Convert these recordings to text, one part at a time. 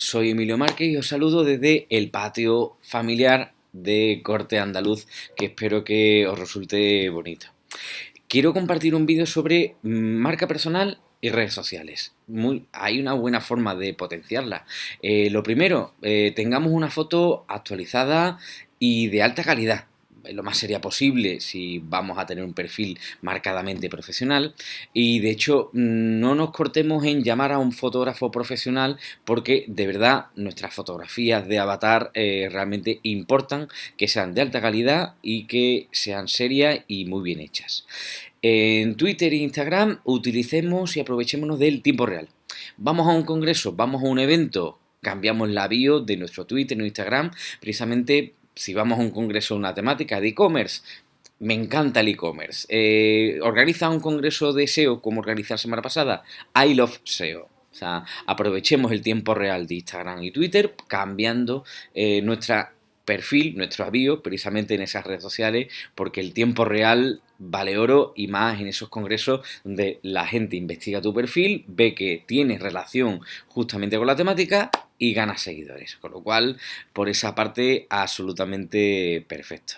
soy Emilio Márquez y os saludo desde el patio familiar de corte andaluz que espero que os resulte bonito. Quiero compartir un vídeo sobre marca personal y redes sociales. hay una buena forma de potenciarla. Eh, lo primero, eh, tengamos una foto actualizada y de alta calidad lo más seria posible si vamos a tener un perfil marcadamente profesional y de hecho no nos cortemos en llamar a un fotógrafo profesional porque de verdad nuestras fotografías de avatar eh, realmente importan que sean de alta calidad y que sean serias y muy bien hechas. En Twitter e Instagram utilicemos y aprovechémonos del tiempo real. Vamos a un congreso, vamos a un evento, cambiamos la bio de nuestro Twitter o Instagram precisamente si vamos a un congreso, una temática de e-commerce, me encanta el e-commerce. Eh, organiza un congreso de SEO como organizar la semana pasada. I love SEO. O sea, aprovechemos el tiempo real de Instagram y Twitter cambiando eh, nuestro perfil, nuestro avío, precisamente en esas redes sociales, porque el tiempo real vale oro y más en esos congresos donde la gente investiga tu perfil, ve que tienes relación justamente con la temática y gana seguidores. Con lo cual, por esa parte, absolutamente perfecto.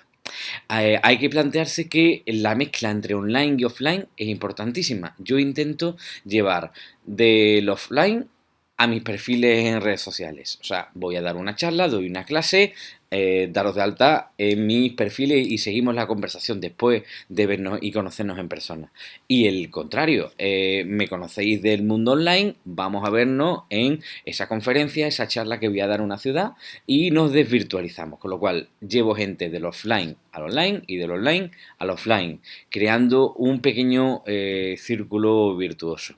Eh, hay que plantearse que la mezcla entre online y offline es importantísima. Yo intento llevar del offline a mis perfiles en redes sociales. O sea, voy a dar una charla, doy una clase, eh, daros de alta en mis perfiles y seguimos la conversación después de vernos y conocernos en persona. Y el contrario, eh, me conocéis del mundo online, vamos a vernos en esa conferencia, esa charla que voy a dar en una ciudad y nos desvirtualizamos. Con lo cual, llevo gente del offline al online y del online al offline, creando un pequeño eh, círculo virtuoso.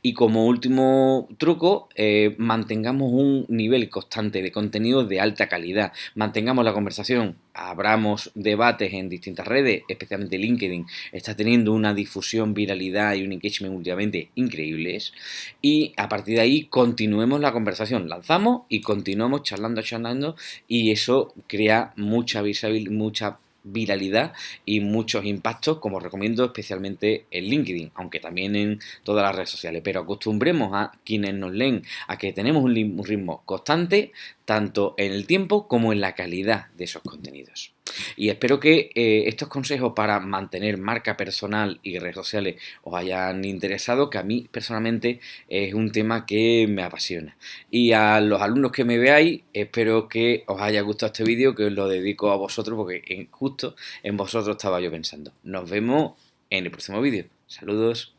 Y como último truco, mantengamos un nivel constante de contenido de alta calidad tengamos la conversación, abramos debates en distintas redes, especialmente LinkedIn, está teniendo una difusión, viralidad y un engagement últimamente increíbles. Y a partir de ahí continuemos la conversación, lanzamos y continuamos charlando, charlando y eso crea mucha visibilidad, mucha viralidad y muchos impactos, como recomiendo especialmente en LinkedIn, aunque también en todas las redes sociales. Pero acostumbremos a quienes nos leen a que tenemos un ritmo constante, tanto en el tiempo como en la calidad de esos contenidos. Y espero que eh, estos consejos para mantener marca personal y redes sociales os hayan interesado, que a mí personalmente es un tema que me apasiona. Y a los alumnos que me veáis, espero que os haya gustado este vídeo, que os lo dedico a vosotros, porque justo en vosotros estaba yo pensando. Nos vemos en el próximo vídeo. Saludos.